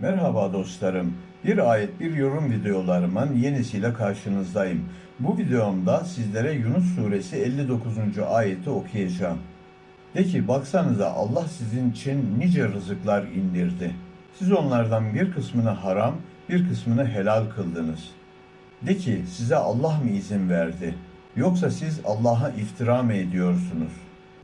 Merhaba dostlarım. Bir ayet bir yorum videolarımın yenisiyle karşınızdayım. Bu videomda sizlere Yunus suresi 59. ayeti okuyacağım. De ki baksanıza Allah sizin için nice rızıklar indirdi. Siz onlardan bir kısmını haram, bir kısmını helal kıldınız. De ki size Allah mı izin verdi? Yoksa siz Allah'a iftira mı ediyorsunuz?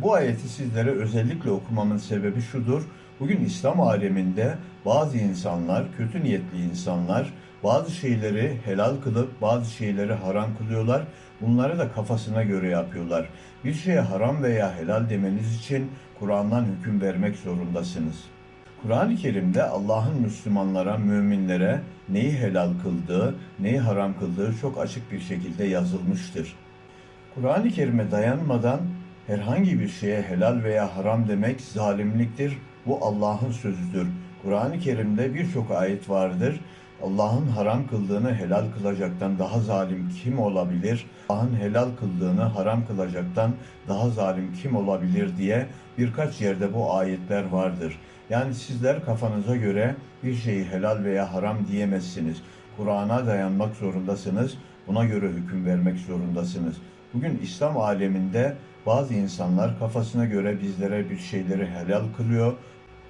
Bu ayeti sizlere özellikle okumamın sebebi şudur. Bugün İslam aleminde bazı insanlar, kötü niyetli insanlar bazı şeyleri helal kılıp bazı şeyleri haram kılıyorlar. Bunları da kafasına göre yapıyorlar. Bir şeye haram veya helal demeniz için Kur'an'dan hüküm vermek zorundasınız. Kur'an-ı Kerim'de Allah'ın Müslümanlara, müminlere neyi helal kıldığı, neyi haram kıldığı çok açık bir şekilde yazılmıştır. Kur'an-ı Kerim'e dayanmadan herhangi bir şeye helal veya haram demek zalimliktir. Bu Allah'ın sözüdür. Kur'an-ı Kerim'de birçok ayet vardır. Allah'ın haram kıldığını helal kılacaktan daha zalim kim olabilir? Allah'ın helal kıldığını haram kılacaktan daha zalim kim olabilir diye birkaç yerde bu ayetler vardır. Yani sizler kafanıza göre bir şeyi helal veya haram diyemezsiniz. Kur'an'a dayanmak zorundasınız. Buna göre hüküm vermek zorundasınız. Bugün İslam aleminde bazı insanlar kafasına göre bizlere bir şeyleri helal kılıyor,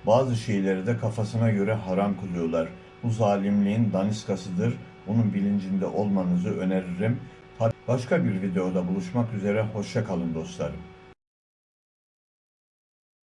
bazı şeyleri de kafasına göre haram kılıyorlar. Bu zalimliğin daniskasıdır. Bunun bilincinde olmanızı öneririm. Başka bir videoda buluşmak üzere. Hoşça kalın dostlarım.